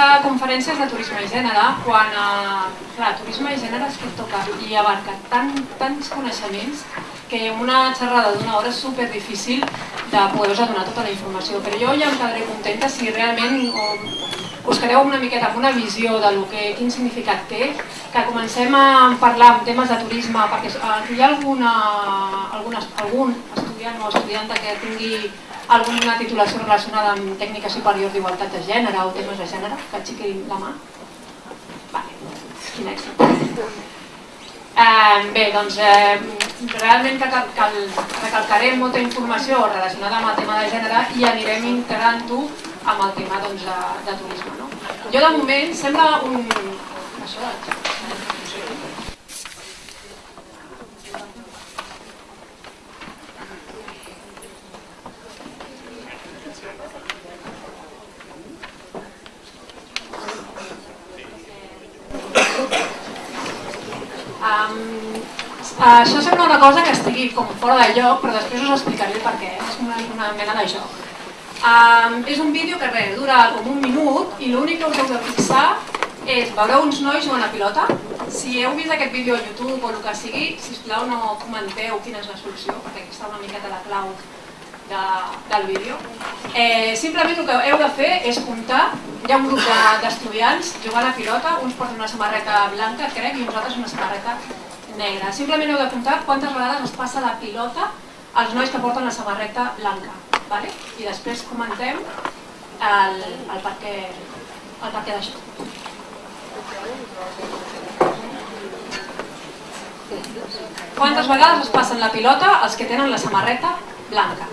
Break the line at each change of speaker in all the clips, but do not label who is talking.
Conferència és de turisme i gènere, quan uh, clar, turisme i gènere és que toca i abarca tant, tants coneixements que una xerrada d'una hora és super difícil de poder-vos donar tota la informació, però jo ja em quedaré contenta si realment us quedeu una miqueta amb una visió de lo que, quin significat té, que comencem a parlar en temes de turisme, perquè uh, hi ha alguna, alguna, algun estudiant o estudianta que tingui alguna titulació relacionada amb tècnica superior d'igualtat de gènere o temes de gènere, que aixequi la mà. Vale. Quin èxit. Eh, bé, doncs eh, realment cal, cal, recalcarem molta informació relacionada amb el tema de gènere i anirem integrant-ho amb el tema doncs, de, de turisme. No? Jo de moment sembla un... Això, Um, això sembla una cosa que estigui com fora de lloc, però després us explicaré per què. És una, una mena de joc. Um, és un vídeo que res, dura com un minut i l'únic que us heu de fixar és veureu uns nois jugant a pilota. Si heu vist aquest vídeo a YouTube o el que sigui, sisplau no comenteu quina és la solució, perquè aquí està una miqueta la clau de, del vídeo. Eh, simplement el que heu de fer és comptar, hi ha un grup d'estudiants de, jugant a pilota, uns porten una samarreta blanca, crec, i uns altres una samarreta negra. Simplement heu de comptar quantes vegades es passa la pilota als nois que porten la samarreta blanca. Vale? I després comentem el, el per què, el per què d'això. Quantes vegades es passen la pilota els que tenen la samarreta blanca?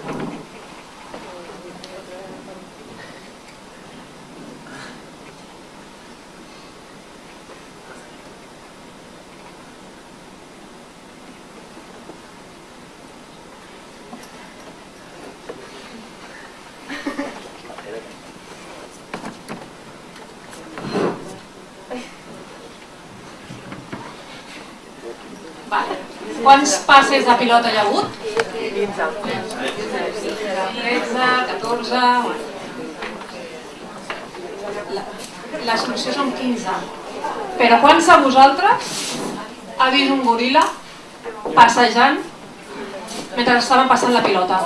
Vale. Quants passes de pilota hi ha hagut? 15. 13, 14... La, la solució són 15. Però quants de vosaltres ha vist un goril·la passejant mentre estaven passant la pilota?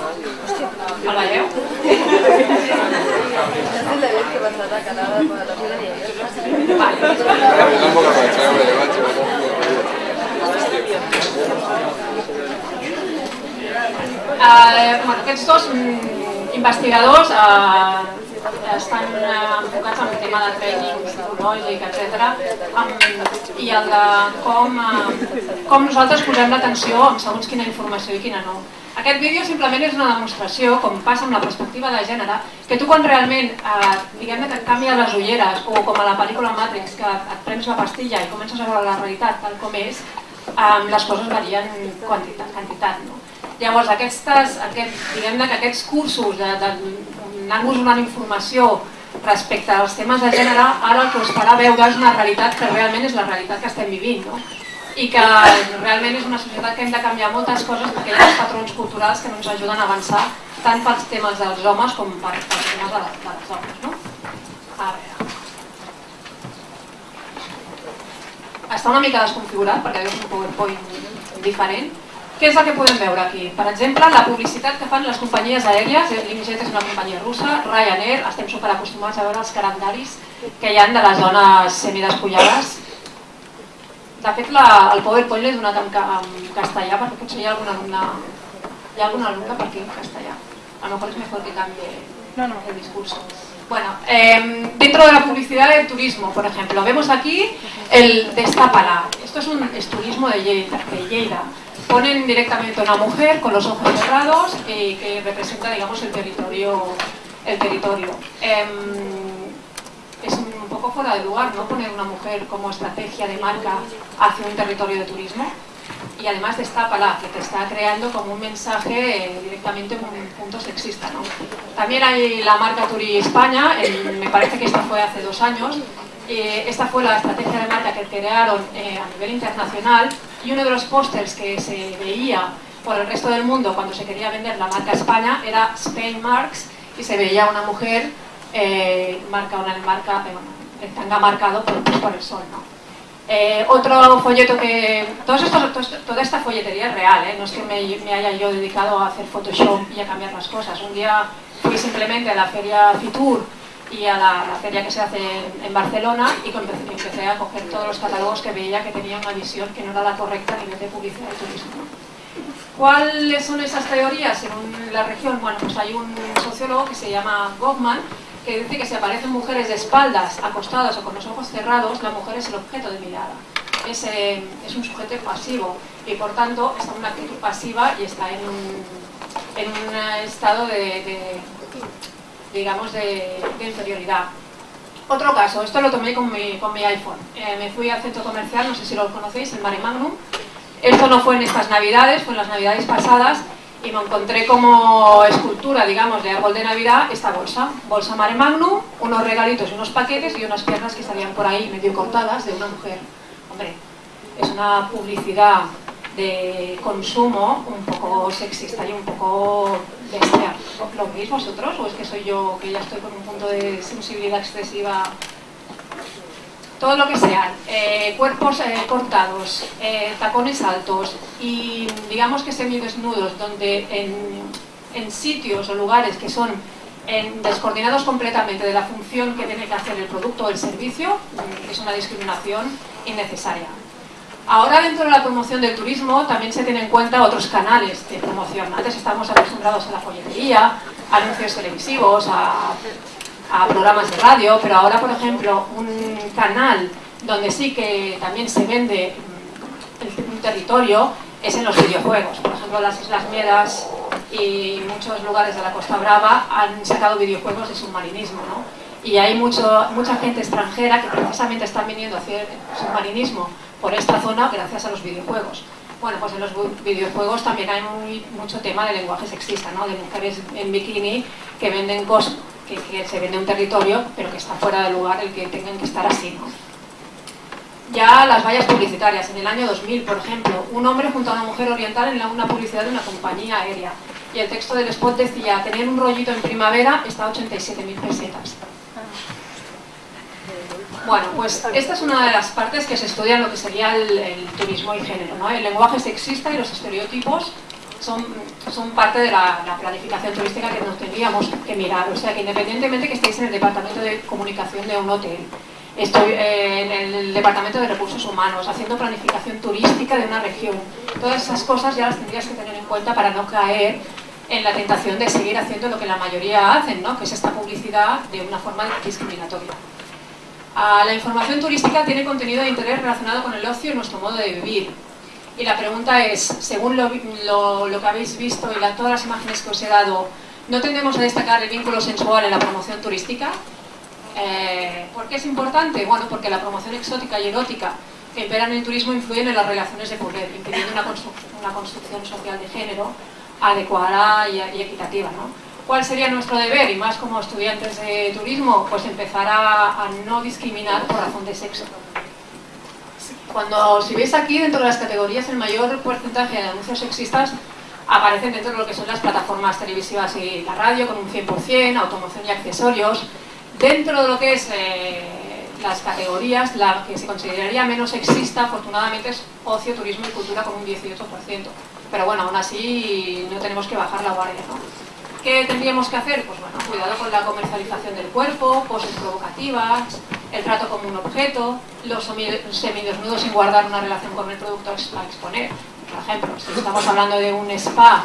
El veieu? Eh, bueno, aquests dos mm, investigadors eh, estan eh, enfocats en el tema de training psicològic, etc. i el de com, eh, com nosaltres posem l'atenció en segons quina informació i quina no. Aquest vídeo simplement és una demostració, com passa amb la perspectiva de gènere, que tu quan realment eh, diguem que et canvia les ulleres o com a la pel·lícula Matrix, que et prens la pastilla i comences a veure la realitat tal com és, eh, les coses varien quantitat, quantitat no? Llavors, aquestes, aquest, diguem que aquests cursos d'anar-vos donant informació respecte als temes de gènere, ara el que us farà veure és una realitat que realment és la realitat que estem vivint, no? i que realment és una societat que hem de canviar moltes coses perquè hi ha patrons culturals que no ens ajuden a avançar tant pels temes dels homes com pels temes de, de les dones. No? A veure. Està una mica desconfigurat perquè és un PowerPoint diferent, què és el que podem veure aquí? Per exemple, la publicitat que fan les companyies aèries, l'Inijet és una companyia russa, Ryanair, estem superacostumats a veure els calendaris que hi ha de les zones semidespullades. De fet, la, el PowerPoint l'he donat en, en castellà perquè potser hi ha alguna alumna, hi ha alguna alumna per aquí en castellà. A lo mejor es mejor que cambie no, no. el discurso. Bueno, eh, dentro de la publicidad del turismo, por ejemplo, vemos aquí el Destápala. Esto es un turismo de Lleida, ponen directamente a una mujer con los ojos cerrados y que representa, digamos, el territorio. El territorio. Eh, es un poco fuera de lugar, ¿no? Poner una mujer como estrategia de marca hacia un territorio de turismo. Y además destápala, que te está creando como un mensaje eh, directamente un punto sexista, ¿no? También hay la marca Turi España, me parece que esta fue hace dos años, eh, esta fue la estrategia de marca que crearon eh, a nivel internacional y uno de los pósters que se veía por el resto del mundo cuando se quería vender la marca España era Spain Marks y se veía una mujer eh, marca una marca, eh, el tanga marcado por, por el sol, ¿no? Eh, otro folleto que... Todos estos, toda esta folletería es real, ¿eh? no es que me, me, haya yo dedicado a hacer Photoshop y a cambiar las cosas. Un día fui simplemente a la feria Fitur y a la, feria que se hace en, Barcelona y empecé, empecé, a coger todos los catálogos que veía que tenían una visión que no era la correcta a nivel de publicidad y turismo. ¿Cuáles son esas teorías en la región? Bueno, pues hay un sociólogo que se llama Goffman que dice que si aparecen mujeres de espaldas, acostadas o con los ojos cerrados, la mujer es el objeto de mirada. Es, eh, es un sujeto pasivo y por tanto está en una actitud pasiva y está en un, en un estado de, digamos, de, inferioridad. Otro caso, esto lo tomé con mi, con mi iPhone. Eh, me fui al centro comercial, no sé si lo conocéis, el Mare Magnum. Esto no fue en estas navidades, fue en las navidades pasadas y me encontré como escultura, digamos, de árbol de Navidad esta bolsa. Bolsa Mare Magnum, unos regalitos y unos paquetes y unas piernas que salían por ahí medio cortadas de una mujer. Hombre, es una publicidad de consumo un poco sexista y un poco bestia. ¿Lo veis vosotros o es que soy yo que ya estoy con un punto de sensibilidad excesiva todo lo que sean eh, cuerpos eh, cortados, eh, tacones altos y digamos que semidesnudos, donde en, sitios o lugares que son descoordinados completamente de la función que tiene que hacer el producto o el servicio, es una discriminación innecesaria. Ahora dentro de la promoción del turismo también se tienen en cuenta otros canales de promoción. Antes estábamos acostumbrados a la folletería, anuncios televisivos, a a programas de radio, pero ahora, por ejemplo, un canal donde sí que también se vende mm, un territorio es en los videojuegos. Por ejemplo, las Islas Miedas y muchos lugares de la Costa Brava han sacado videojuegos de submarinismo, ¿no? Y hay mucho, mucha gente extranjera que precisamente están viniendo a hacer submarinismo por esta zona gracias a los videojuegos. Bueno, pues en los videojuegos también hay mucho tema de lenguaje sexista, ¿no? De mujeres en bikini que venden cosas que, se vende un territorio, pero que está fuera del lugar el que tengan que estar así. Ya las vallas publicitarias. En el año 2000, por ejemplo, un hombre junto a una mujer oriental en una publicidad de una compañía aérea. Y el texto del spot decía, tener un rollito en primavera está a 87.000 pesetas. Bueno, pues esta es una de las partes que se estudia en lo que sería el, turismo y género, ¿no? El lenguaje sexista y los estereotipos son, son parte de la, planificación turística que nos tendríamos que mirar. O sea, que independientemente que estéis en el departamento de comunicación de un hotel, estoy eh, en el departamento de recursos humanos, haciendo planificación turística de una región, todas esas cosas ya las tendrías que tener en cuenta para no caer en la tentación de seguir haciendo lo que la mayoría hacen, ¿no? que es esta publicidad de una forma discriminatoria. Ah, la información turística tiene contenido de interés relacionado con el ocio y nuestro modo de vivir. Y la pregunta es, según lo, que habéis visto y todas las imágenes que os he dado, ¿no tendemos a destacar el vínculo sensual en la promoción turística? Eh, ¿Por qué es importante? Bueno, porque la promoción exótica y erótica que imperan en el turismo influyen en las relaciones de poder, impidiendo una, construcción, social de género adecuada y, equitativa. ¿Cuál sería nuestro deber? Y más como estudiantes de turismo, pues empezar a no discriminar por razón de sexo. Cuando, si veis aquí, dentro de las categorías, el mayor porcentaje de anuncios sexistas aparecen dentro de lo que son las plataformas televisivas y la radio, con un 100%, automoción y accesorios. Dentro de lo que es eh, las categorías, la que se consideraría menos sexista, afortunadamente, es ocio, turismo y cultura con un 18%. Pero bueno, aún así no tenemos que bajar la guardia, ¿no? ¿Qué tendríamos que hacer? Pues bueno, cuidado con la comercialización del cuerpo, poses provocativas, el trato como un objeto, los semidesnudos sin guardar una relación con el producto a exponer. Por ejemplo, si estamos hablando de un spa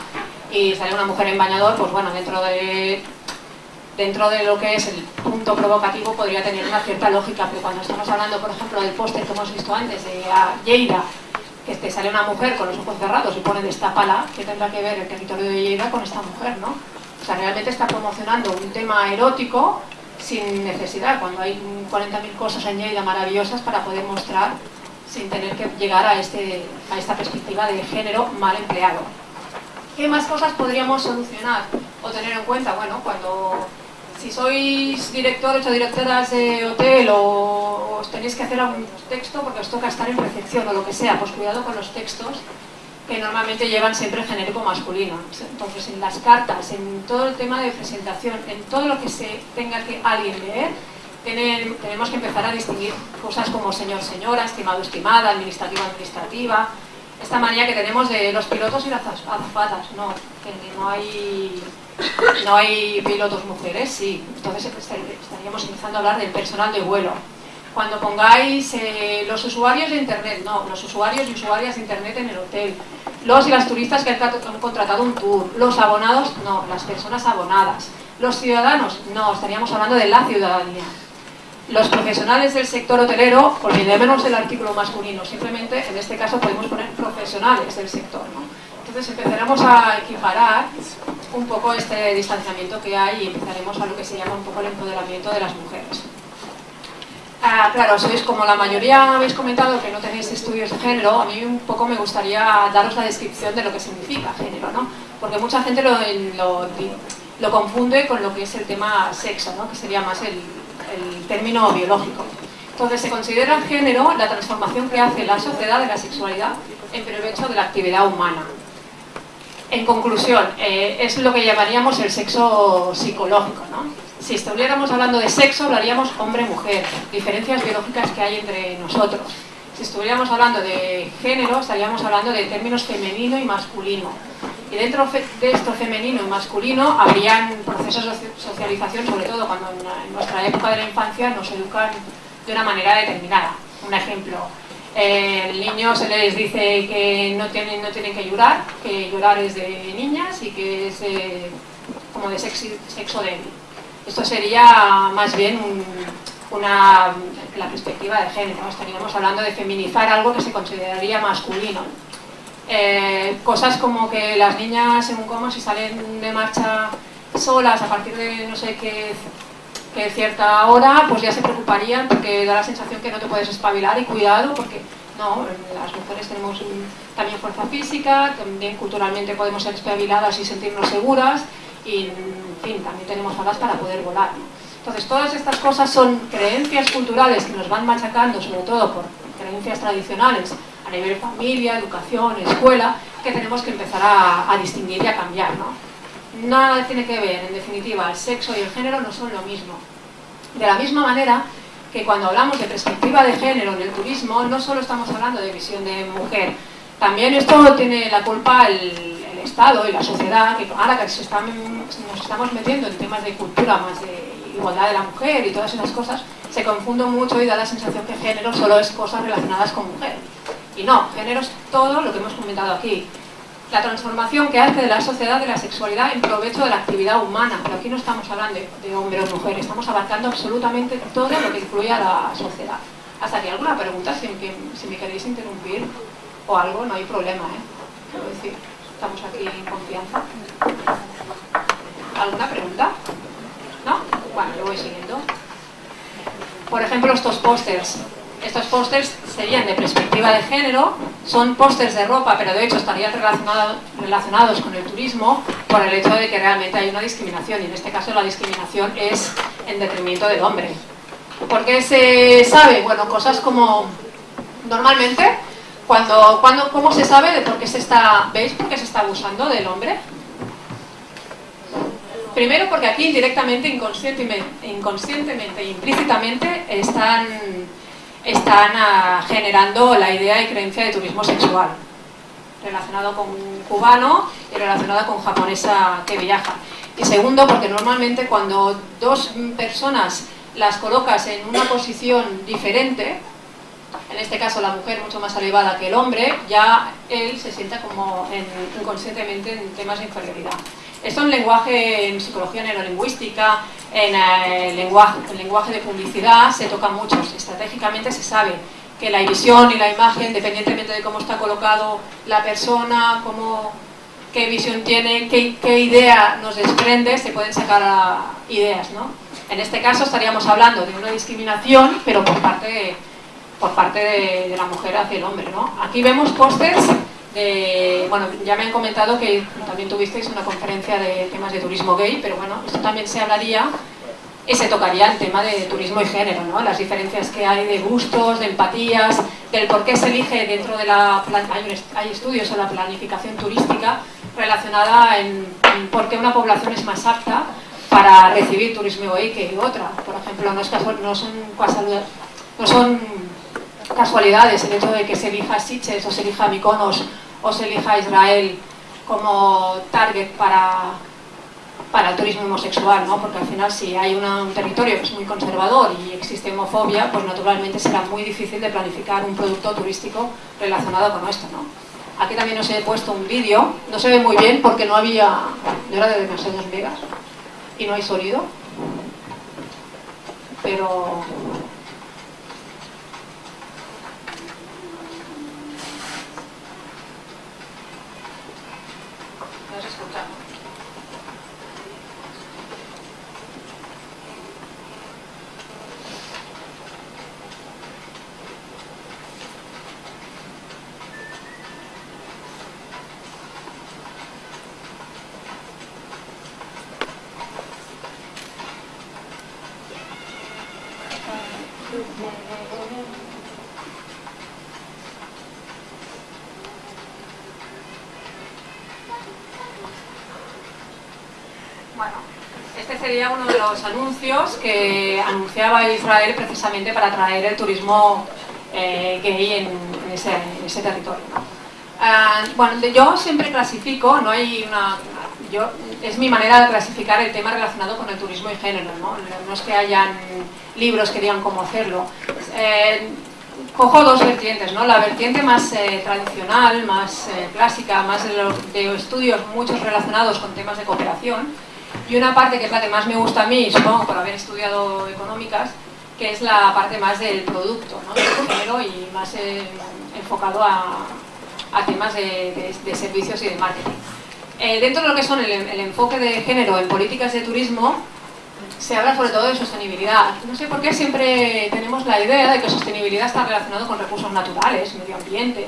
y sale una mujer en bañador, pues bueno, dentro de, dentro de lo que es el punto provocativo podría tener una cierta lógica, pero cuando estamos hablando, por ejemplo, del póster que hemos visto antes de Lleida, que te sale una mujer con los ojos cerrados y pone pala, ¿qué tendrá que ver el territorio de Lleida con esta mujer, no? O sea, realmente está promocionando un tema erótico sin necesidad, cuando hay 40.000 cosas en Lleida maravillosas para poder mostrar sin tener que llegar a, este, a esta perspectiva de género mal empleado. ¿Qué más cosas podríamos solucionar o tener en cuenta? Bueno, cuando si sois directores o directoras de hotel o os tenéis que hacer algún texto porque os toca estar en recepción o lo que sea, pues cuidado con los textos que normalmente llevan siempre genérico masculino. Entonces, en las cartas, en todo el tema de presentación, en todo lo que se tenga que alguien leer, tenemos que empezar a distinguir cosas como señor, señora, estimado, estimada, administrativa, administrativa, esta manía que tenemos de los pilotos y las azafatas, no, que no hay, no hay pilotos mujeres, sí, entonces estaríamos empezando a hablar del personal de vuelo. Cuando pongáis eh, los usuarios de internet, no, los usuarios y usuarias de internet en el hotel, los y las turistas que han contratado un tour, los abonados, no, las personas abonadas, los ciudadanos, no, estaríamos hablando de la ciudadanía los profesionales del sector hotelero, olvidémonos del artículo masculino, simplemente en este caso podemos poner profesionales del sector. Entonces empezaremos a equiparar un poco este distanciamiento que hay y empezaremos a lo que se llama un poco el empoderamiento de las mujeres. Ah, claro, sois como la mayoría habéis comentado que no tenéis estudios de género, a mí un poco me gustaría daros la descripción de lo que significa género, ¿no? porque mucha gente lo, lo, confunde con lo que es el tema sexo, ¿no? que sería más el, el término biológico. Entonces se considera género la transformación que hace la sociedad de la sexualidad en provecho de la actividad humana. En conclusión, eh, es lo que llamaríamos el sexo psicológico. ¿no? Si estuviéramos hablando de sexo, hablaríamos hombre-mujer, diferencias biológicas que hay entre nosotros. Si estuviéramos hablando de género, estaríamos hablando de términos femenino y masculino. Y dentro de esto femenino y masculino habrían procesos de socialización, sobre todo cuando en nuestra época de la infancia nos educan de una manera determinada. Un ejemplo, eh, el niño se les dice que no tienen, no tienen que llorar, que llorar es de niñas y que es como de sexo, débil. Esto sería más bien una, la perspectiva de género, estaríamos hablando de feminizar algo que se consideraría masculino. Eh, cosas como que las niñas en un coma si salen de marcha solas a partir de no sé qué, cierta hora, pues ya se preocuparían porque da la sensación que no te puedes espabilar y cuidado porque no, las mujeres tenemos también fuerza física, también culturalmente podemos ser espabiladas y sentirnos seguras y en fin, también tenemos alas para poder volar. Entonces todas estas cosas son creencias culturales que nos van machacando, sobre todo por creencias tradicionales, a nivel familia, educación, escuela, que tenemos que empezar a, distinguir y a cambiar. ¿no? Nada tiene que ver, en definitiva, el sexo y el género no son lo mismo. De la misma manera que cuando hablamos de perspectiva de género en el turismo, no solo estamos hablando de visión de mujer, también esto tiene la culpa el, Estado y la sociedad, que ahora que nos estamos metiendo en temas de cultura más de igualdad de la mujer y todas esas cosas, se confunde mucho y da la sensación que género solo es cosas relacionadas con mujer. Y no, género es todo lo que hemos comentado aquí. La transformación que hace de la sociedad de la sexualidad en provecho de la actividad humana. Pero aquí no estamos hablando de hombre o mujer, estamos abarcando absolutamente todo lo que incluye a la sociedad. Hasta aquí alguna pregunta, si, si me queréis interrumpir o algo, no hay problema, ¿eh? Quiero decir, estamos aquí en confianza. ¿Alguna pregunta? ¿No? Bueno, yo voy siguiendo. Por ejemplo, estos pósters. Estos pósters serían de perspectiva de género, son pósters de ropa, pero de hecho estarían relacionados con el turismo por el hecho de que realmente hay una discriminación, y en este caso la discriminación es en detrimento del hombre. ¿Por qué se sabe? Bueno, cosas como, normalmente, cuando, cuando, ¿cómo se sabe de por qué se está, veis por qué se está abusando del hombre? Primero porque aquí indirectamente, inconscientemente, inconscientemente e implícitamente están están ah, generando la idea y creencia de turismo sexual, relacionado con un cubano y relacionado con japonesa que viaja. Y segundo, porque normalmente cuando dos personas las colocas en una posición diferente, en este caso la mujer mucho más elevada que el hombre, ya él se sienta como inconscientemente en temas de inferioridad. Esto en lenguaje, en psicología neurolingüística, en eh, lenguaje, lenguaje de publicidad se toca mucho. Estratégicamente se sabe que la visión y la imagen, dependientemente de cómo está colocado la persona, cómo, qué visión tiene, qué, idea nos desprende, se pueden sacar ideas. ¿no? En este caso estaríamos hablando de una discriminación, pero por parte por parte de, de la mujer hacia el hombre. ¿no? Aquí vemos pósters bueno, ya me han comentado que también tuvisteis una conferencia de temas de turismo gay, pero bueno, esto también se hablaría ese tocaría el tema de turismo y género, ¿no? las diferencias que hay de gustos, de empatías, del por qué se elige dentro de la... Hay, hay estudios en la planificación turística relacionada en, por qué una población es más apta para recibir turismo hoy que otra. Por ejemplo, no, es no, son, no son casualidades el hecho de que se elija Sitges o se elija Mykonos o se elija Israel como target para, para el turismo homosexual, ¿no? porque al final si hay un territorio que es muy conservador y existe homofobia, pues naturalmente será muy difícil de planificar un producto turístico relacionado con esto. ¿no? Aquí también os he puesto un vídeo, no se ve muy bien porque no había, no era de demasiados megas y no hay sonido, pero Bueno, este sería uno de los anuncios que anunciaba Israel precisamente para atraer el turismo eh, gay en, ese, territorio. Ah, bueno, yo siempre clasifico, no hay una, yo, es mi manera de clasificar el tema relacionado con el turismo y género, ¿no? no es que hayan libros que digan cómo hacerlo. Eh, cojo dos vertientes, ¿no? la vertiente más eh, tradicional, más clásica, más de, los, de estudios muchos relacionados con temas de cooperación, y una parte que es la que más me gusta a mí, supongo por haber estudiado económicas, que es la parte más del producto, ¿no? del género y más eh, enfocado a, temas de, servicios y de marketing. Eh, dentro de lo que son el, enfoque de género en políticas de turismo, se habla sobre todo de sostenibilidad. No sé por qué siempre tenemos la idea de que sostenibilidad está relacionado con recursos naturales, medio ambiente,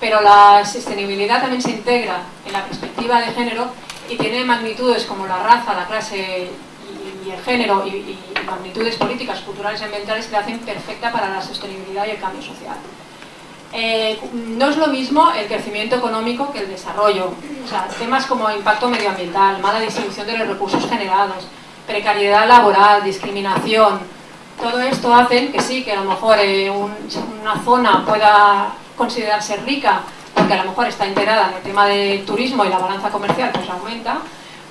pero la sostenibilidad también se integra en la perspectiva de género y tiene magnitudes como la raza, la clase y, el género y, magnitudes políticas, culturales y ambientales que hacen perfecta para la sostenibilidad y el cambio social. Eh, no es lo mismo el crecimiento económico que el desarrollo. O sea, temas como impacto medioambiental, mala distribución de los recursos generados, precariedad laboral, discriminación, todo esto hace que sí, que a lo mejor eh, una zona pueda considerarse rica porque a lo mejor está integrada en el tema del turismo y la balanza comercial pues aumenta,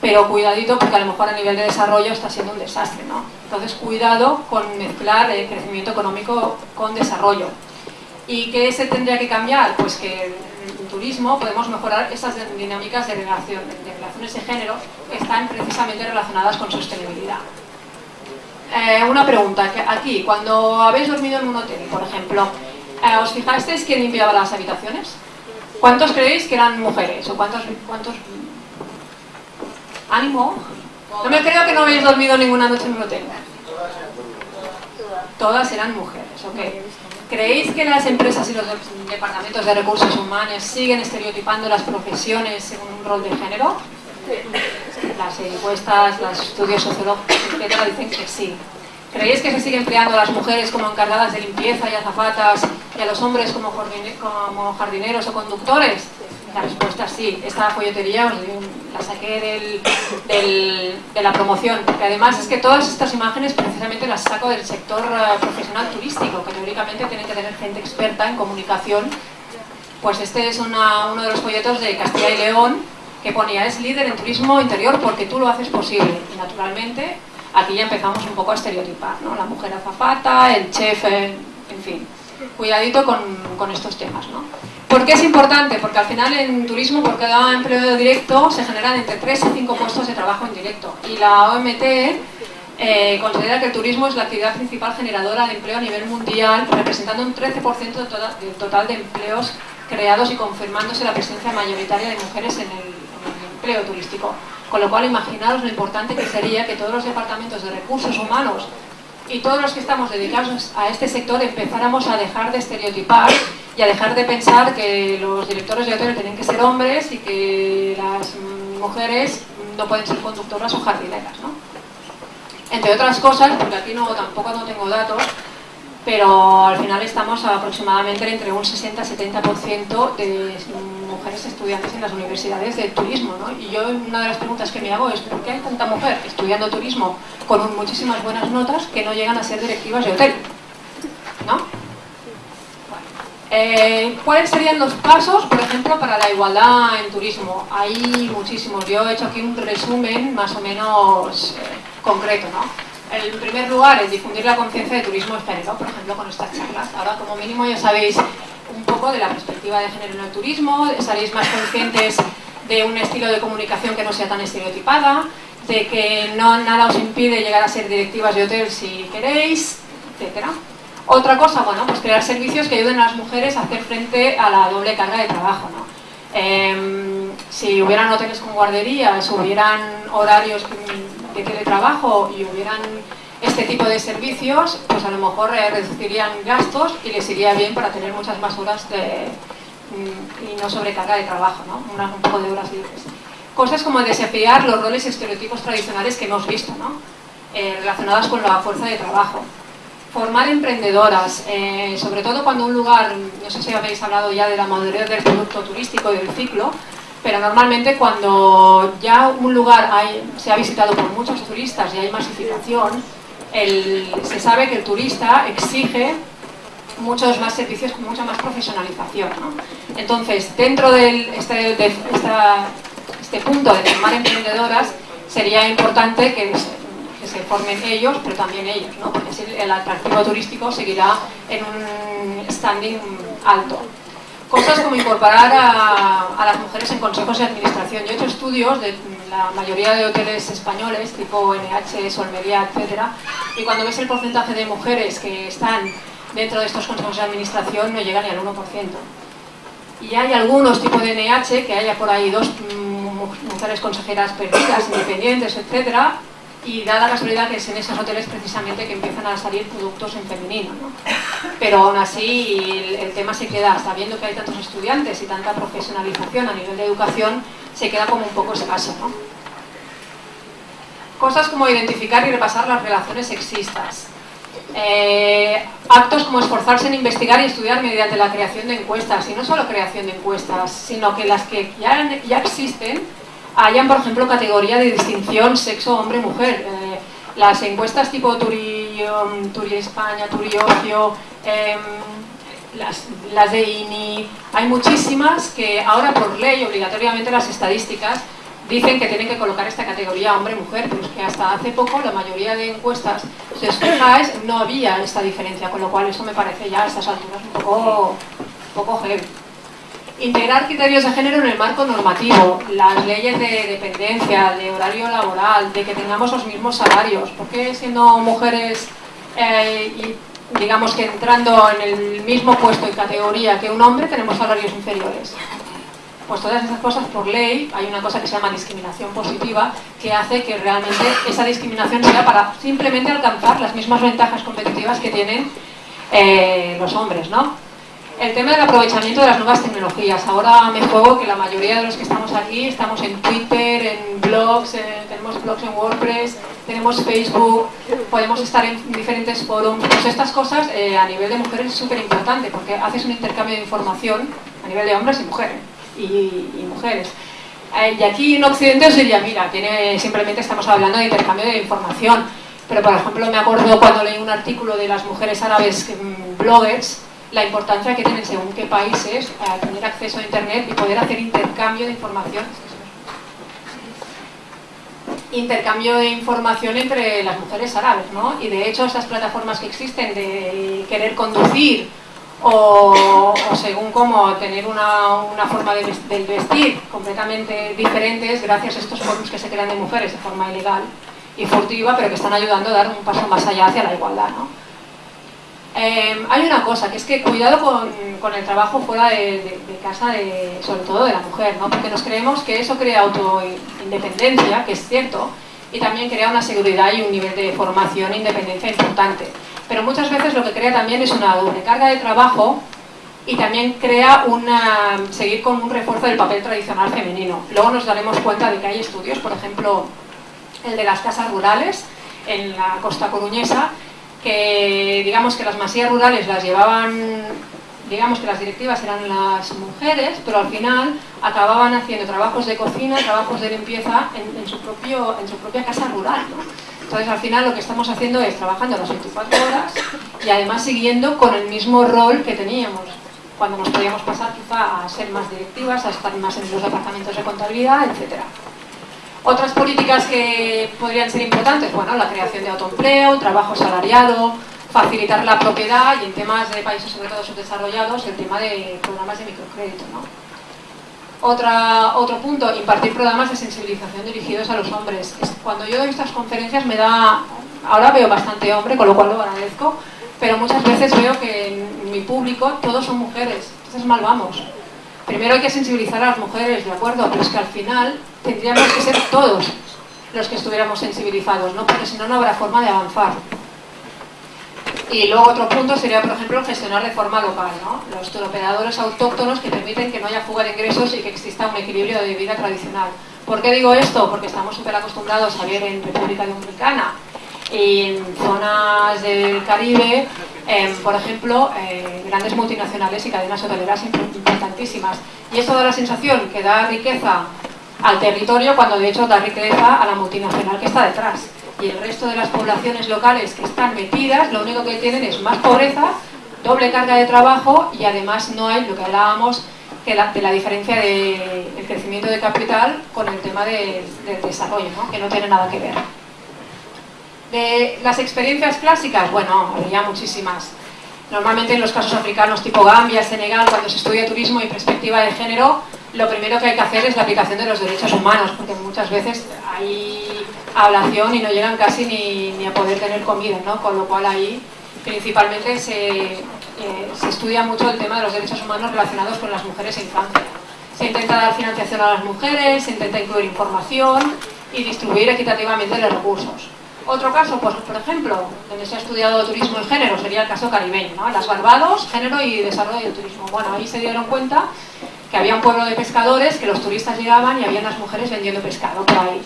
pero cuidadito porque a lo mejor a nivel de desarrollo está siendo un desastre, ¿no? Entonces cuidado con mezclar el crecimiento económico con desarrollo. ¿Y qué se tendría que cambiar? Pues que en turismo podemos mejorar esas dinámicas de, relación, de relaciones de género que están precisamente relacionadas con sostenibilidad. Eh, una pregunta, aquí, cuando habéis dormido en un hotel, por ejemplo, eh, ¿os fijasteis quién limpiaba las habitaciones? ¿Cuántos creéis que eran mujeres? ¿O cuántos, cuántos... ¿Ánimo? No me creo que no habéis dormido ninguna noche en un hotel. Todas eran mujeres, ok. ¿Creéis que las empresas y los departamentos de recursos humanos siguen estereotipando las profesiones según un rol de género? Las encuestas, los estudios sociológicos, etcétera, dicen que sí. ¿Creéis que se sigue empleando a las mujeres como encargadas de limpieza y azafatas y a los hombres como, jardineros o conductores? La respuesta es sí. Esta folletería la saqué de la promoción, porque además es que todas estas imágenes precisamente las saco del sector eh, profesional turístico, que teóricamente tiene que tener gente experta en comunicación. Pues este es uno de los folletos de Castilla y León que ponía es líder en turismo interior porque tú lo haces posible. Y naturalmente aquí ya empezamos un poco a estereotipar, ¿no? La mujer azafata, el chef, en, fin. Cuidadito con, estos temas, ¿no? ¿Por qué es importante? Porque al final en turismo, por cada empleo directo, se generan entre 3 y 5 puestos de trabajo indirecto. Y la OMT eh, considera que el turismo es la actividad principal generadora de empleo a nivel mundial, representando un 13% del total de empleos creados y confirmándose la presencia mayoritaria de mujeres en el empleo turístico. Con lo cual, imaginaros lo importante que sería que todos los departamentos de recursos humanos y todos los que estamos dedicados a este sector empezáramos a dejar de estereotipar y a dejar de pensar que los directores de hotel tienen que ser hombres y que las mujeres no pueden ser conductoras o jardineras. ¿no? Entre otras cosas, porque aquí no, tampoco no tengo datos, pero al final estamos aproximadamente entre un 60-70% de mujeres estudiantes en las universidades de turismo. ¿no? Y yo una de las preguntas que me hago es ¿por qué hay tanta mujer estudiando turismo con muchísimas buenas notas que no llegan a ser directivas de hotel? ¿no? Eh, ¿Cuáles serían los pasos, por ejemplo, para la igualdad en turismo? Hay muchísimos. Yo he hecho aquí un resumen más o menos eh, concreto. ¿no? En primer lugar, es difundir la conciencia de turismo español, por ejemplo, con estas charlas. Ahora, como mínimo, ya sabéis un poco de la perspectiva de género en el turismo, seréis más conscientes de un estilo de comunicación que no sea tan estereotipada, de que no, nada os impide llegar a ser directivas de hotel si queréis, etcétera. Otra cosa, bueno, pues crear servicios que ayuden a las mujeres a hacer frente a la doble carga de trabajo, ¿no? Em, si hubieran hoteles con guarderías, hubieran horarios de teletrabajo y hubieran este tipo de servicios, pues a lo mejor eh, reducirían gastos y les iría bien para tener muchas más horas de, mm, y no sobrecarga de trabajo, ¿no? un poco de horas libres. Cosas como desafiar los roles estereotipos tradicionales que hemos visto, ¿no? Eh, relacionadas con la fuerza de trabajo formar emprendedoras, eh, sobre todo cuando un lugar, no sé si habéis hablado ya de la madurez del producto turístico del ciclo, pero normalmente cuando ya un lugar se ha visitado por muchos turistas y hay masificación, se sabe que el turista exige muchos más servicios con mucha más profesionalización. Entonces, dentro de este, de este punto de formar emprendedoras, sería importante que se formen ellos, pero también ellos, porque el atractivo turístico seguirá en un standing alto. Cosas como incorporar a, las mujeres en consejos de administración. Yo he hecho estudios de la mayoría de hoteles españoles, tipo NH, Solmería, etc. Y cuando ves el porcentaje de mujeres que están dentro de estos consejos de administración, no llega ni al 1%. Y hay algunos tipos de NH, que haya por ahí dos mm, mujeres consejeras perdidas, independientes, etcétera, y da la casualidad que es en esos hoteles precisamente que empiezan a salir productos en femenino. ¿no? Pero aún así el, tema se queda, sabiendo que hay tantos estudiantes y tanta profesionalización a nivel de educación, se queda como un poco escaso. ¿no? Cosas como identificar y repasar las relaciones sexistas. Eh, actos como esforzarse en investigar y estudiar mediante la creación de encuestas, y no solo creación de encuestas, sino que las que ya, ya existen hayan, por ejemplo, categoría de distinción sexo, hombre, mujer. Eh, las encuestas tipo Turi, Turi España, Turi Ocio, em, las, de INI, hay muchísimas que ahora por ley, obligatoriamente las estadísticas, dicen que tienen que colocar esta categoría hombre-mujer, pero es que hasta hace poco la mayoría de encuestas, si os no había esta diferencia, con lo cual eso me parece ya a estas alturas un poco, un poco heavy. Integrar criterios de género en el marco normativo, las leyes de dependencia, de horario laboral, de que tengamos los mismos salarios. ¿Por qué siendo mujeres eh, y digamos que entrando en el mismo puesto y categoría que un hombre tenemos salarios inferiores? Pues todas esas cosas por ley, hay una cosa que se llama discriminación positiva que hace que realmente esa discriminación sea para simplemente alcanzar las mismas ventajas competitivas que tienen eh, los hombres, ¿no? El tema del aprovechamiento de las nuevas tecnologías. Ahora me juego que la mayoría de los que estamos aquí estamos en Twitter, en blogs, tenemos blogs en WordPress, tenemos Facebook, podemos estar en diferentes foros. Pues estas cosas eh, a nivel de mujeres es súper importante porque haces un intercambio de información a nivel de hombres y mujeres. Y, mujeres. Eh, y aquí en Occidente os diría, mira, tiene, simplemente estamos hablando de intercambio de información. Pero por ejemplo me acuerdo cuando leí un artículo de las mujeres árabes mm, bloggers la importancia que tienen según qué países a tener acceso a Internet y poder hacer intercambio de información intercambio de información entre las mujeres árabes, ¿no? Y de hecho estas plataformas que existen de querer conducir o, según cómo tener una, forma de, vestir completamente diferentes gracias a estos foros que se crean de mujeres de forma ilegal y furtiva, pero que están ayudando a dar un paso más allá hacia la igualdad, ¿no? Em, hay una cosa, que es que cuidado con, el trabajo fuera de, casa, de, sobre todo de la mujer, ¿no? porque nos creemos que eso crea autoindependencia, que es cierto, y también crea una seguridad y un nivel de formación e independencia importante. Pero muchas veces lo que crea también es una doble carga de trabajo y también crea una, seguir con un refuerzo del papel tradicional femenino. Luego nos daremos cuenta de que hay estudios, por ejemplo, el de las casas rurales, en la costa coruñesa, que digamos que las masías rurales las llevaban, digamos que las directivas eran las mujeres, pero al final acababan haciendo trabajos de cocina, trabajos de limpieza en, su, propio, en su propia casa rural. Entonces al final lo que estamos haciendo es trabajando las 24 horas y además siguiendo con el mismo rol que teníamos cuando nos podíamos pasar quizá a ser más directivas, a estar más en los departamentos de contabilidad, etcétera. Otras políticas que podrían ser importantes, bueno, la creación de autoempleo, trabajo salariado, facilitar la propiedad y en temas de países sobre todo subdesarrollados el tema de programas de microcrédito. ¿no? Otra, otro punto, impartir programas de sensibilización dirigidos a los hombres. Cuando yo doy estas conferencias me da, ahora veo bastante hombre, con lo cual lo agradezco, pero muchas veces veo que en mi público todos son mujeres, entonces mal vamos. Primero hay que sensibilizar a las mujeres, ¿de acuerdo? Pero es que al final tendríamos que ser todos los que estuviéramos sensibilizados, ¿no? Porque si no, no habrá forma de avanzar. Y luego otro punto sería, por ejemplo, gestionar de forma local, ¿no? Los turoperadores autóctonos que permiten que no haya fuga de ingresos y que exista un equilibrio de vida tradicional. ¿Por qué digo esto? Porque estamos súper acostumbrados a ver en República Dominicana y en zonas del Caribe, em, por ejemplo, eh, grandes multinacionales y cadenas hoteleras importantísimas. Y eso da la sensación que da riqueza al territorio cuando de hecho da riqueza a la multinacional que está detrás. Y el resto de las poblaciones locales que están metidas, lo único que tienen es más pobreza, doble carga de trabajo y además no hay lo que hablábamos que de la diferencia del de crecimiento de capital con el tema del desarrollo, que no tiene nada que ver. De las experiencias clásicas, bueno, había muchísimas. Normalmente en los casos africanos tipo Gambia, Senegal, cuando se estudia turismo y perspectiva de género, lo primero que hay que hacer es la aplicación de los derechos humanos, porque muchas veces hay ablación y no llegan casi ni, a poder tener comida, ¿no? Con lo cual ahí principalmente se, eh, se estudia mucho el tema de los derechos humanos relacionados con las mujeres e infancia. Se intenta dar financiación a las mujeres, se intenta incluir información y distribuir equitativamente los recursos. Otro caso, pues, por ejemplo, donde se ha estudiado turismo y género, sería el caso caribeño, ¿no? Las Barbados, género y desarrollo del turismo. Bueno, ahí se dieron cuenta que había un pueblo de pescadores, que los turistas llegaban y había unas mujeres vendiendo pescado por ahí.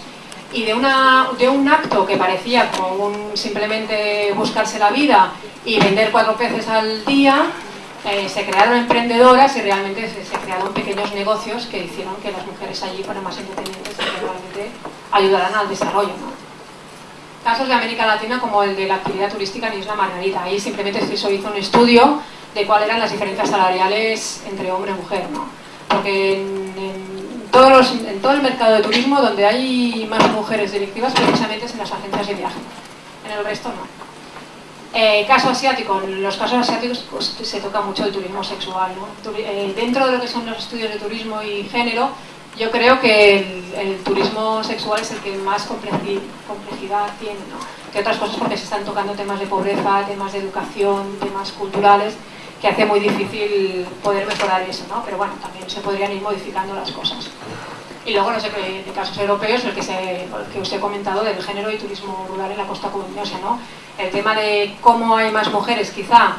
Y de, una, de un acto que parecía como un, simplemente buscarse la vida y vender cuatro peces al día, eh, se crearon emprendedoras y realmente se, se, crearon pequeños negocios que hicieron que las mujeres allí fueran más independientes y que realmente ayudaran al desarrollo. ¿no? casos de América Latina como el de la actividad turística en Isla Margarita. Ahí simplemente se hizo un estudio de cuáles eran las diferencias salariales entre hombre y mujer. ¿no? Porque en, todos en, todo el mercado de turismo donde hay más mujeres directivas precisamente es en las agencias de viaje. En el resto no. Eh, caso asiático, en los casos asiáticos pues, se toca mucho el turismo sexual. ¿no? Eh, dentro de lo que son los estudios de turismo y género, yo creo que el, turismo sexual es el que más complejidad tiene, ¿no? que otras cosas porque se están tocando temas de pobreza, temas de educación, temas culturales, que hace muy difícil poder mejorar eso, ¿no? pero bueno, también se podrían ir modificando las cosas. Y luego, no sé, de casos europeos, el que, se, que os he comentado del género y turismo rural en la costa comuniosa, ¿no? El tema de cómo hay más mujeres, quizá,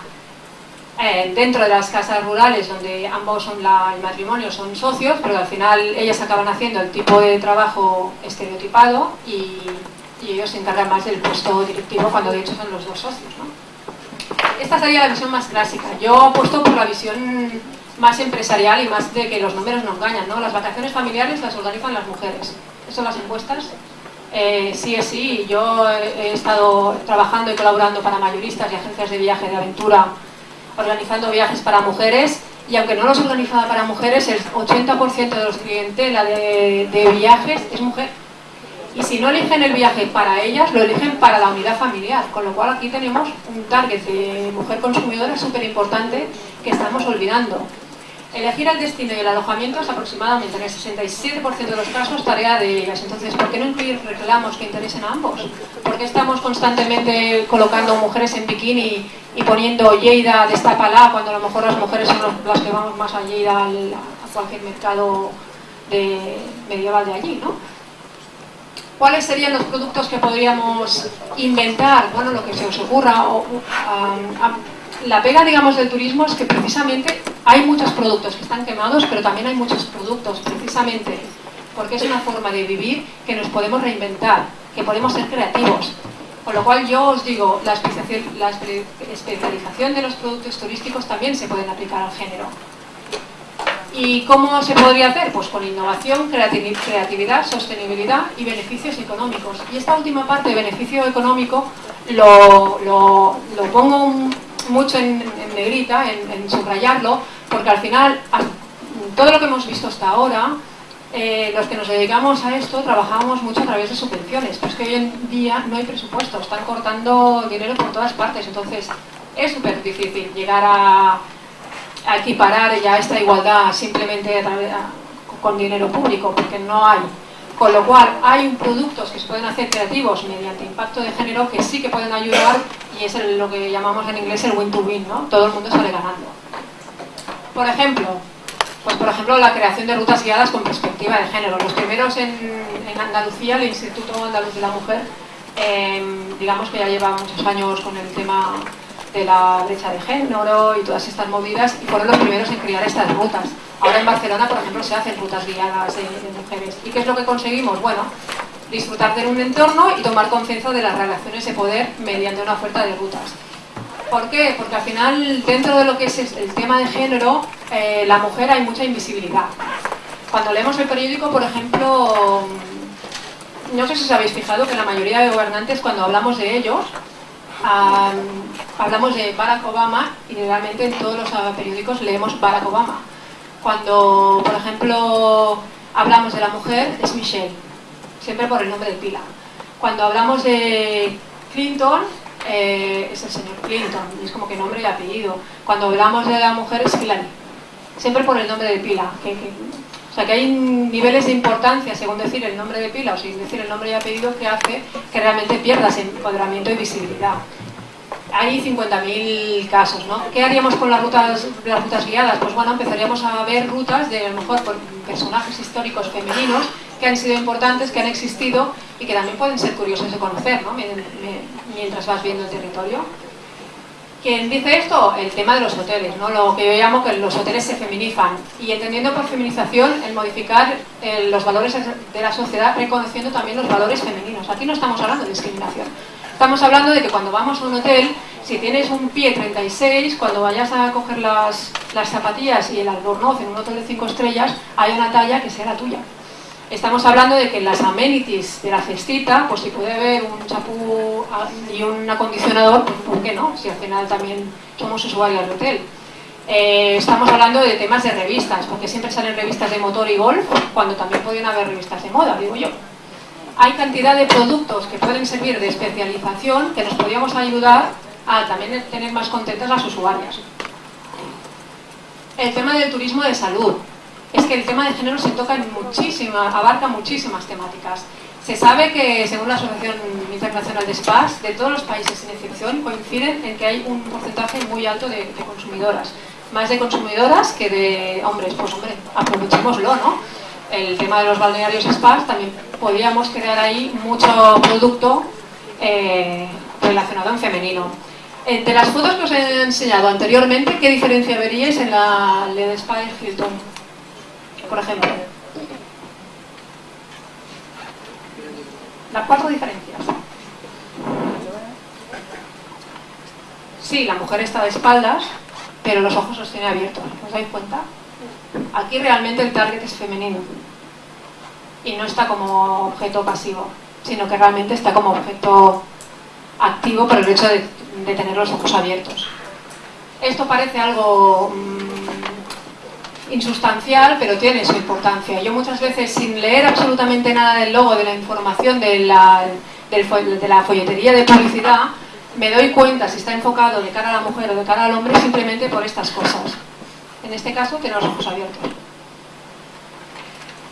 eh, dentro de las casas rurales donde ambos son el matrimonio son socios, pero al final ellas acaban haciendo el tipo de trabajo estereotipado y, ellos se encargan más del puesto directivo cuando de hecho son los dos socios. Esta sería la visión más clásica. Yo apuesto por la visión más empresarial y más de que los números no engañan. ¿no? Las vacaciones familiares las organizan las mujeres. Eso las encuestas eh, sí es sí. Yo he estado trabajando y colaborando para mayoristas y agencias de viaje de aventura organizando viajes para mujeres y aunque no los organizaba para mujeres, el 80% de los clientela de, de viajes es mujer. Y si no eligen el viaje para ellas, lo eligen para la unidad familiar, con lo cual aquí tenemos un target de mujer consumidora súper importante que estamos olvidando. Elegir el destino y el alojamiento es aproximadamente en el 67% de los casos tarea de ellas. Entonces, ¿por qué no incluir reclamos que interesen a ambos? ¿Por qué estamos constantemente colocando mujeres en bikini y poniendo Lleida, destapala, cuando a lo mejor las mujeres son las que vamos más a Lleida, a cualquier mercado de, medieval de allí, ¿no? ¿Cuáles serían los productos que podríamos inventar? Bueno, lo que se os ocurra. O, la pega, digamos, del turismo es que precisamente hay muchos productos que están quemados, pero también hay muchos productos, precisamente porque es una forma de vivir que nos podemos reinventar, que podemos ser creativos. Con lo cual yo os digo, la especialización de los productos turísticos también se pueden aplicar al género. ¿Y cómo se podría hacer? Pues con innovación, creatividad, sostenibilidad y beneficios económicos. Y esta última parte beneficio económico lo, pongo mucho en, negrita, en subrayarlo, porque al final todo lo que hemos visto hasta ahora eh, los que nos dedicamos a esto trabajamos mucho a través de subvenciones, pero es que hoy en día no hay presupuesto, están cortando dinero por todas partes, entonces es súper difícil llegar a, equiparar ya esta igualdad simplemente con dinero público, porque no hay. Con lo cual, hay productos que se pueden hacer creativos mediante impacto de género que sí que pueden ayudar y es lo que llamamos en inglés el win-to-win, ¿no? Todo el mundo sale ganando. Por ejemplo, pues por ejemplo la creación de rutas guiadas con perspectiva de género. Los primeros en, Andalucía, el Instituto Andaluz de la Mujer, em, digamos que ya lleva muchos años con el tema de la brecha de género y todas estas movidas y fueron los primeros en crear estas rutas. Ahora en Barcelona, por ejemplo, se hacen rutas guiadas de, de mujeres. ¿Y qué es lo que conseguimos? Bueno, disfrutar de un entorno y tomar conciencia de las relaciones de poder mediante una oferta de rutas. ¿Por qué? Porque al final, dentro de lo que es el tema de género, eh, la mujer hay mucha invisibilidad. Cuando leemos el periódico, por ejemplo, no sé si os habéis fijado que la mayoría de gobernantes, cuando hablamos de ellos, hablamos de Barack Obama y realmente en todos los periódicos leemos Barack Obama. Cuando, por ejemplo, hablamos de la mujer, es Michelle, siempre por el nombre de pila. Cuando hablamos de Clinton, eh, es el señor Clinton, es como que nombre y apellido. Cuando hablamos de la mujer es Hillary, siempre por el nombre de pila. O sea que hay niveles de importancia, según decir el nombre de pila o sin decir el nombre y apellido, que hace que realmente pierdas empoderamiento y visibilidad. Hay 50.000 casos, ¿no? ¿Qué haríamos con las rutas, las rutas guiadas? Pues bueno, empezaríamos a ver rutas de a lo mejor por personajes históricos femeninos que han sido importantes, que han existido y que también pueden ser curiosos de conocer ¿no? mientras vas viendo el territorio. ¿Quién dice esto? El tema de los hoteles, ¿no? lo que yo llamo que los hoteles se feminizan y entendiendo por feminización el modificar eh, los valores de la sociedad reconociendo también los valores femeninos. Aquí no estamos hablando de discriminación, estamos hablando de que cuando vamos a un hotel, si tienes un pie 36, cuando vayas a coger las, las zapatillas y el albornoz en un hotel de 5 estrellas, hay una talla que sea la tuya. Estamos hablando de que las amenities de la cestita, pues si puede haber un chapú y un acondicionador, pues ¿por qué no? Si al final también somos usuarios del hotel. Eh, estamos hablando de temas de revistas, porque siempre salen revistas de motor y golf, cuando también podrían haber revistas de moda, digo yo. Hay cantidad de productos que pueden servir de especialización que nos podríamos ayudar a también tener más contentas las usuarias. El tema del turismo de salud es que el tema de género se toca en muchísimas, abarca muchísimas temáticas. Se sabe que, según la Asociación Internacional de Spas, de todos los países sin excepción, coinciden en que hay un porcentaje muy alto de, consumidoras. Más de consumidoras que de hombres. Pues hombre, aprovechémoslo, ¿no? El tema de los balnearios spas, también podríamos crear ahí mucho producto eh, relacionado en femenino. De las fotos que os he enseñado anteriormente, ¿qué diferencia veríais en la LED Spa de Hilton? Por ejemplo. Las cuatro diferencias. Sí, la mujer está de espaldas, pero los ojos los tiene abiertos. ¿Os dais cuenta? Aquí realmente el target es femenino. Y no está como objeto pasivo, sino que realmente está como objeto activo por el hecho de, de tener los ojos abiertos. Esto parece algo mm, insustancial, pero tiene su importancia. Yo muchas veces, sin leer absolutamente nada del logo, de la información, de la, de la folletería de publicidad, me doy cuenta si está enfocado de cara a la mujer o de cara al hombre simplemente por estas cosas. En este caso, tiene los ojos abiertos.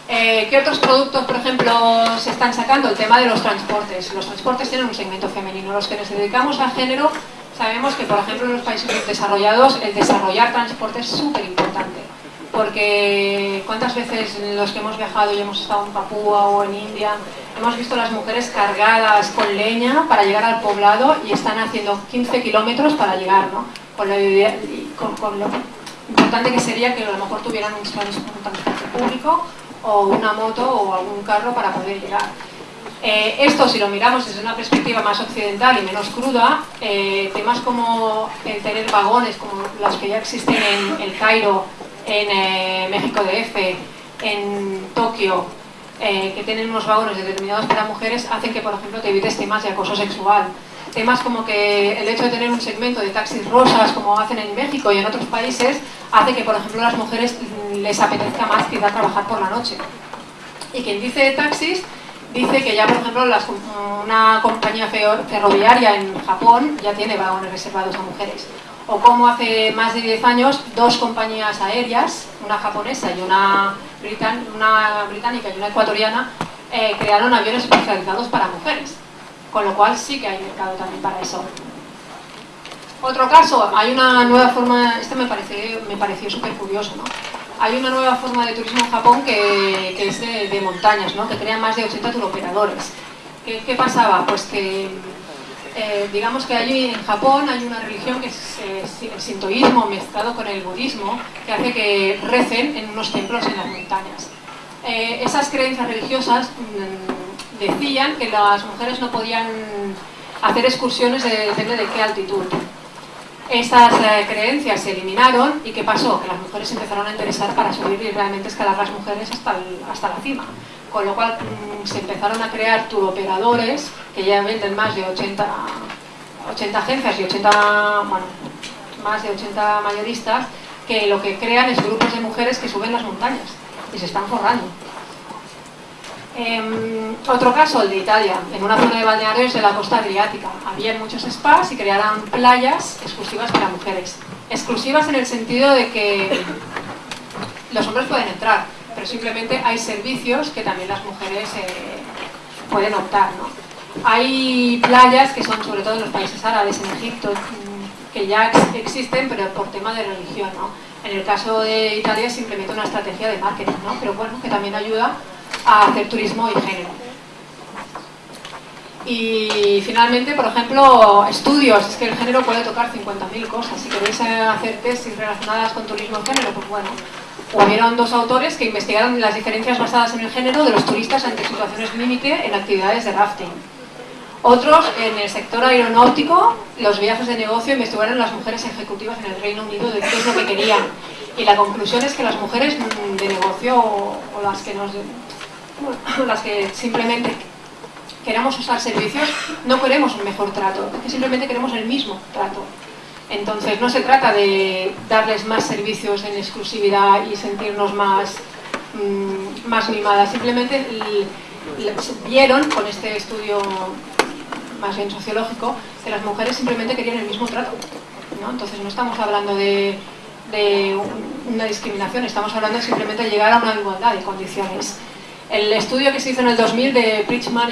Eh, ¿Qué otros productos, por ejemplo, se están sacando? El tema de los transportes. Los transportes tienen un segmento femenino. Los que nos dedicamos al género sabemos que, por ejemplo, en los países desarrollados, el desarrollar transporte es súper importante porque cuántas veces los que hemos viajado y hemos estado en Papúa o en India, hemos visto las mujeres cargadas con leña para llegar al poblado y están haciendo 15 kilómetros para llegar, ¿no? Con lo, importante que sería que a lo mejor tuvieran un transporte público o una moto o algún carro para poder llegar. Eh, esto, si lo miramos desde una perspectiva más occidental y menos cruda, eh, temas como el tener vagones, como los que ya existen en El Cairo, en eh, México DF, en Tokio, que tienen unos vagones determinados para mujeres, hacen que, por ejemplo, te evites temas de acoso sexual. Temas como que el hecho de tener un segmento de taxis rosas, como hacen en México y en otros países, hace que, por ejemplo, a las mujeres les apetezca más ir a trabajar por la noche. Y quien dice taxis dice que ya, por ejemplo, una compañía ferroviaria en Japón ya tiene vagones reservados a mujeres. O como hace más de 10 años, dos compañías aéreas, una japonesa y una, una británica y una ecuatoriana, eh, crearon aviones especializados para mujeres. Con lo cual sí que hay mercado también para eso. Otro caso, hay una nueva forma, este me, me pareció súper curioso, ¿no? hay una nueva forma de turismo en Japón que, es de, montañas, ¿no? que crea más de 80 turoperadores. ¿Qué, ¿Qué, pasaba? Pues que, eh, digamos que allí en Japón hay una religión que es el sintoísmo mezclado con el budismo, que hace que recen en unos templos en las montañas. Eh, esas creencias religiosas mm, decían que las mujeres no podían hacer excursiones de, depende de qué altitud esas eh, creencias se eliminaron y ¿qué pasó? Que las mujeres empezaron a interesar para subir y realmente escalar las mujeres hasta, hasta la cima. Con lo cual mm, se empezaron a crear turoperadores que ya venden más de 80, 80 agencias y 80, bueno, más de 80 mayoristas que lo que crean es grupos de mujeres que suben las montañas y se están forrando. Em, otro caso, el de Italia, en una zona de balnearios de la costa adriática. Había muchos spas y crearon playas exclusivas para mujeres. Exclusivas en el sentido de que los hombres pueden entrar, pero simplemente hay servicios que también las mujeres eh, pueden optar. Hay playas que son sobre todo en los países árabes, en Egipto, que ya existen, pero por tema de religión. En el caso de Italia es simplemente una estrategia de marketing, pero bueno, que también ayuda a hacer turismo y género. Y finalmente, por ejemplo, estudios. Es que el género puede tocar 50.000 cosas. Si queréis hacer tesis relacionadas con turismo y género, pues bueno. Hubieron dos autores que investigaron las diferencias basadas en el género de los turistas ante situaciones límite en actividades de rafting. Otros, en el sector aeronáutico, los viajes de negocio investigaron las mujeres ejecutivas en el Reino Unido de qué es lo que querían. Y la conclusión es que las mujeres de negocio o las que simplemente queramos usar servicios, no queremos un mejor trato, simplemente queremos el mismo trato. Entonces no se trata de darles más servicios en exclusividad y sentirnos más, mm, más mimadas, simplemente vieron con este estudio más bien sociológico que las mujeres simplemente querían el mismo trato. ¿no? Entonces no estamos hablando de, de una discriminación, estamos hablando simplemente de llegar a una igualdad de condiciones. El estudio que se hizo en el 2000 de Bridgman